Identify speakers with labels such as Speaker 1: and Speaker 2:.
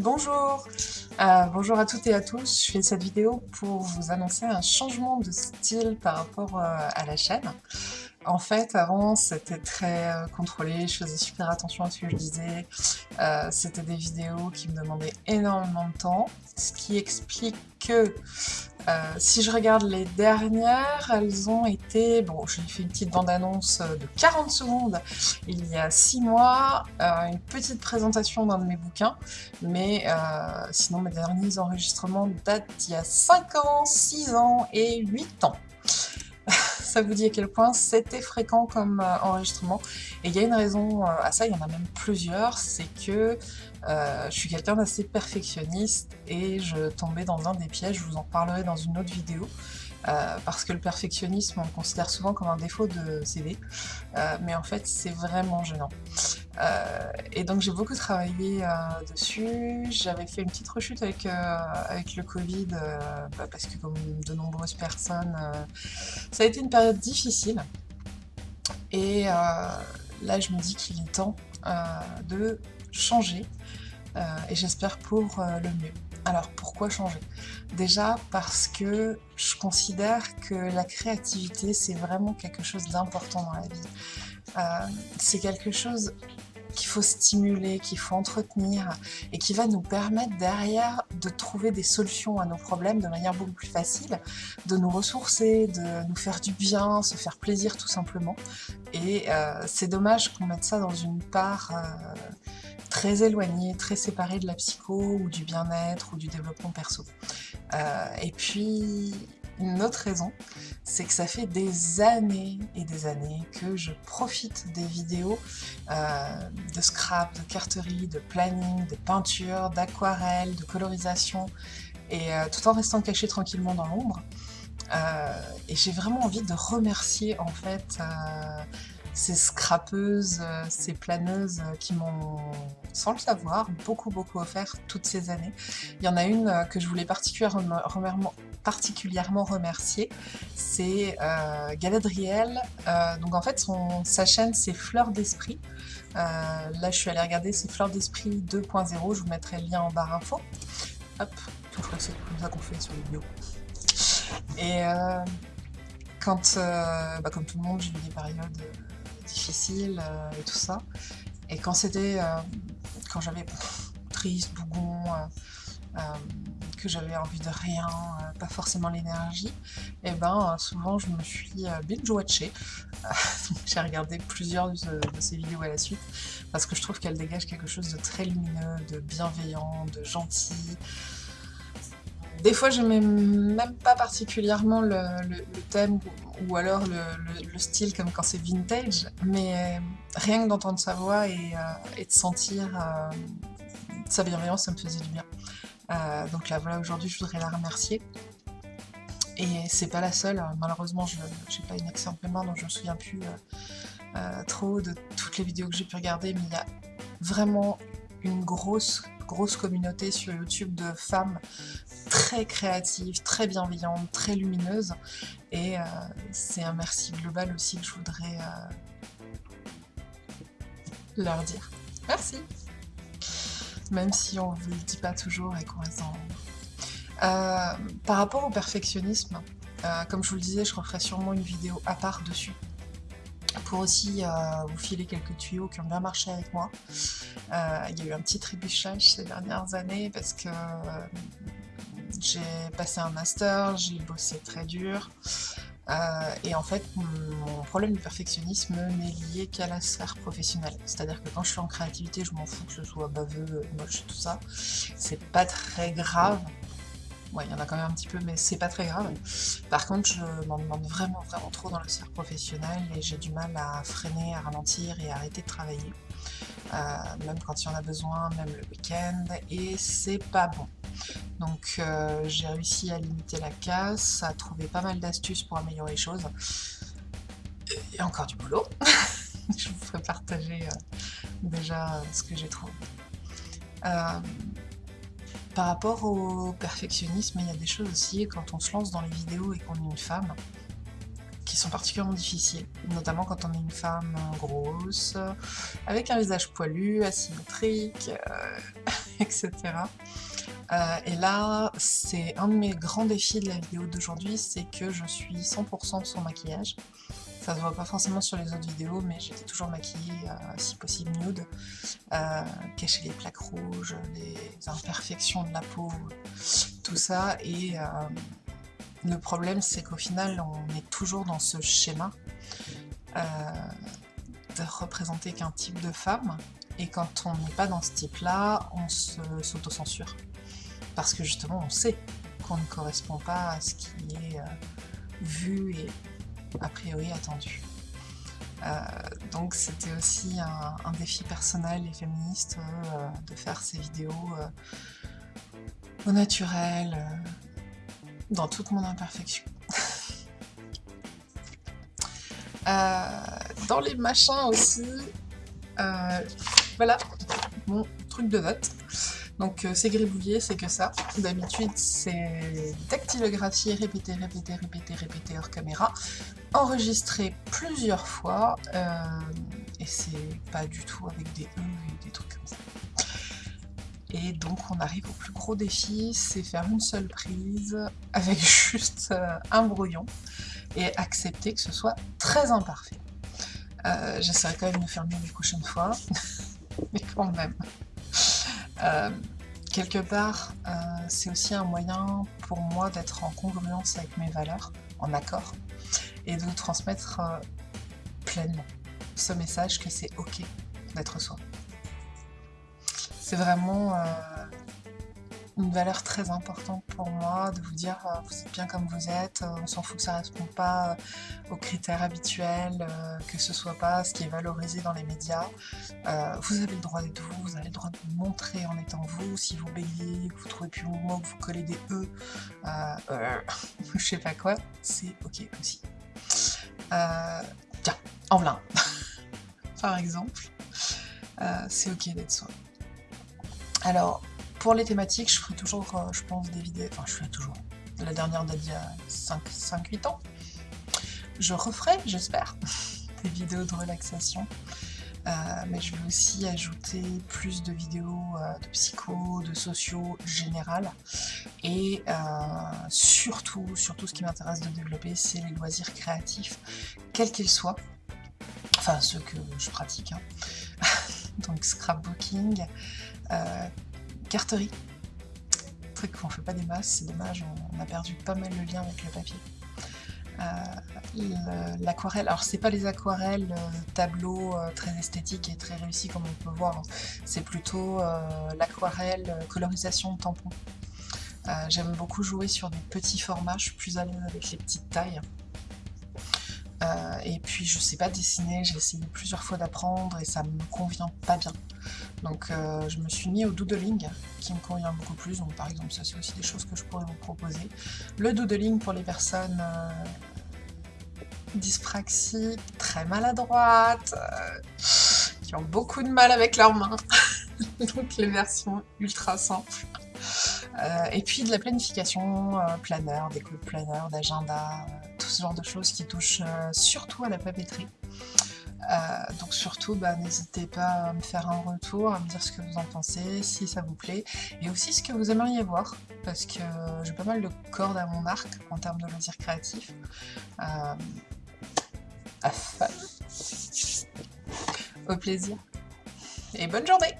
Speaker 1: Bonjour euh, Bonjour à toutes et à tous, je fais cette vidéo pour vous annoncer un changement de style par rapport euh, à la chaîne. En fait, avant, c'était très euh, contrôlé, je faisais super attention à ce que je disais, c'était des vidéos qui me demandaient énormément de temps, ce qui explique que euh, si je regarde les dernières, elles ont été... Bon, j'ai fait une petite bande-annonce de 40 secondes il y a 6 mois, euh, une petite présentation d'un de mes bouquins, mais euh, sinon mes derniers enregistrements datent d'il y a 5 ans, 6 ans et 8 ans ça vous dit à quel point c'était fréquent comme euh, enregistrement. Et il y a une raison euh, à ça, il y en a même plusieurs, c'est que euh, je suis quelqu'un d'assez perfectionniste et je tombais dans un des pièges, je vous en parlerai dans une autre vidéo. Parce que le perfectionnisme, on le considère souvent comme un défaut de CV, mais en fait c'est vraiment gênant. Et donc j'ai beaucoup travaillé dessus, j'avais fait une petite rechute avec, avec le Covid, bah, parce que comme de nombreuses personnes, ça a été une période difficile, et là je me dis qu'il est temps de changer, et j'espère pour le mieux. Alors pourquoi changer? Déjà parce que je considère que la créativité c'est vraiment quelque chose d'important dans la vie. Euh, c'est quelque chose qu'il faut stimuler, qu'il faut entretenir et qui va nous permettre derrière de trouver des solutions à nos problèmes de manière beaucoup plus facile, de nous ressourcer, de nous faire du bien, se faire plaisir tout simplement. Et euh, c'est dommage qu'on mette ça dans une part euh, très éloigné, très séparé de la psycho ou du bien-être ou du développement perso. Euh, et puis, une autre raison, c'est que ça fait des années et des années que je profite des vidéos euh, de scrap, de carterie, de planning, de peinture, d'aquarelle, de colorisation, et euh, tout en restant caché tranquillement dans l'ombre. et j'ai vraiment envie de remercier en fait ces scrapeuses, euh, ces planeuses euh, qui m'ont, sans le savoir, beaucoup beaucoup offert toutes ces années. Il y en a une euh, que je voulais particulièrement, particulièrement remercier, c'est Galadriel. donc en fait, son, sa chaîne c'est Fleurs d'Esprit. là, je suis allée regarder, c'est Fleurs d'Esprit 2.0, je vous mettrai le lien en barre info. Hop, je crois que c'est comme ça qu'on fait sur les vidéos. Et quand, bah, comme tout le monde, j'ai eu des périodes difficile euh, et tout ça. Et quand c'était, euh, quand j'avais triste, bougon, euh, que j'avais envie de rien, pas forcément l'énergie, et eh ben souvent je me suis binge-watché. J'ai regardé plusieurs de, ces vidéos à la suite parce que je trouve qu'elle dégage quelque chose de très lumineux, de bienveillant, de gentil, des fois, je n'aimais même pas particulièrement le, thème ou alors le, style comme quand c'est vintage, mais rien que d'entendre sa voix et, euh, de sentir euh, sa bienveillance, ça me faisait du bien. Euh, donc là, voilà, aujourd'hui, je voudrais la remercier. Et c'est pas la seule, malheureusement, je n'ai pas une excellente mémoire, donc je me souviens plus trop de toutes les vidéos que j'ai pu regarder, mais il y a vraiment une grosse grosse communauté sur YouTube de femmes très créatives, très bienveillantes, très lumineuses. Et euh, c'est un merci global aussi que je voudrais euh, leur dire. Merci Même si on ne vous le dit pas toujours et qu'on reste en... Euh, par rapport au perfectionnisme, comme je vous le disais, je referai sûrement une vidéo à part dessus pour aussi euh, vous filer quelques tuyaux qui ont bien marché avec moi. Euh, il y a eu un petit trébuchage ces dernières années parce que euh, j'ai passé un master, j'ai bossé très dur, et en fait, mon problème de perfectionnisme n'est lié qu'à la sphère professionnelle. C'est-à-dire que quand je suis en créativité, je m'en fous que je sois baveux, moche, tout ça. C'est pas très grave, Ouais, il y en a quand même un petit peu, mais c'est pas très grave. Par contre, je m'en demande vraiment, vraiment trop dans la sphère professionnelle et j'ai du mal à freiner, à ralentir et à arrêter de travailler. Euh, même quand il y en a besoin, même le week-end, et c'est pas bon. Donc euh, j'ai réussi à limiter la casse, à trouver pas mal d'astuces pour améliorer les choses. Et encore du boulot. je vous ferai partager euh, déjà ce que j'ai trouvé. Par rapport au perfectionnisme, il y a des choses aussi, quand on se lance dans les vidéos et qu'on est une femme, qui sont particulièrement difficiles, notamment quand on est une femme grosse, avec un visage poilu, asymétrique, euh, etc. Euh, et là, c'est un de mes grands défis de la vidéo d'aujourd'hui, c'est que je suis 100% sans maquillage. Ça se voit pas forcément sur les autres vidéos, mais j'étais toujours maquillée, euh, si possible nude, euh, cacher les plaques rouges, les imperfections de la peau, tout ça. Et le problème, c'est qu'au final, on est toujours dans ce schéma de représenter qu'un type de femme, et quand on n'est pas dans ce type-là, on s'auto-censure parce que justement on sait qu'on ne correspond pas à ce qui est euh, vu et a priori attendu. Euh, donc c'était aussi un, défi personnel et féministe euh, de faire ces vidéos au naturel, dans toute mon imperfection. dans les machins aussi, voilà mon truc de notes. Donc euh, c'est gribouillé, c'est que ça. D'habitude c'est dactylographie, répéter, répéter, répéter, répéter hors caméra, enregistré plusieurs fois, euh, et c'est pas du tout avec des E et des trucs comme ça. Et donc on arrive au plus gros défi, c'est faire une seule prise avec juste euh, un brouillon et accepter que ce soit très imparfait. J'essaierai quand même de faire mieux les prochaines fois, mais quand même. Euh, quelque part, euh, c'est aussi un moyen pour moi d'être en congruence avec mes valeurs, en accord, et de transmettre euh, pleinement ce message que c'est ok d'être soi. C'est vraiment une valeur très importante pour moi de vous dire euh, vous êtes bien comme vous êtes, euh, on s'en fout que ça ne répond pas euh, aux critères habituels, que ce soit pas ce qui est valorisé dans les médias. vous avez le droit d'être vous, vous avez le droit de vous montrer en étant vous, si vous bégayez, que vous trouvez plus vos mots, que vous collez des E, je sais pas quoi, c'est ok aussi. tiens, en plein par exemple, c'est ok d'être soi. Alors, pour les thématiques, je ferai toujours, euh, je pense, des vidéos... Enfin, je ferai toujours. La dernière d'il y a 5-8 ans. Je referai, j'espère, des vidéos de relaxation. Euh, mais je vais aussi ajouter plus de vidéos euh, de psycho, de sociaux général. Et surtout, surtout ce qui m'intéresse de développer, c'est les loisirs créatifs, quels qu'ils soient. Enfin, ceux que je pratique. Hein. Donc scrapbooking, carterie. Truc qu'on fait pas des masses, c'est dommage, on a perdu pas mal le lien avec le papier. Euh, l'aquarelle, alors c'est pas les aquarelles euh, tableaux euh, très esthétiques et très réussis comme on peut voir, hein. c'est plutôt l'aquarelle colorisation de tampons. J'aime beaucoup jouer sur des petits formats, je suis plus à l'aise avec les petites tailles. et puis je sais pas dessiner, j'ai essayé plusieurs fois d'apprendre et ça me convient pas bien. Donc euh, je me suis mis au doodling, qui me convient beaucoup plus. Donc par exemple, ça c'est aussi des choses que je pourrais vous proposer. Le doodling pour les personnes euh, dyspraxiques, très maladroites, euh, qui ont beaucoup de mal avec leurs mains. Donc les versions ultra simples. et puis de la planification, planeur, déco de planeur, d'agenda, tout ce genre de choses qui touchent surtout à la papeterie. Euh, donc surtout, bah, n'hésitez pas à me faire un retour, à me dire ce que vous en pensez, si ça vous plaît, et aussi ce que vous aimeriez voir, parce que j'ai pas mal de cordes à mon arc en termes de loisirs créatifs. Euh, Au plaisir, et bonne journée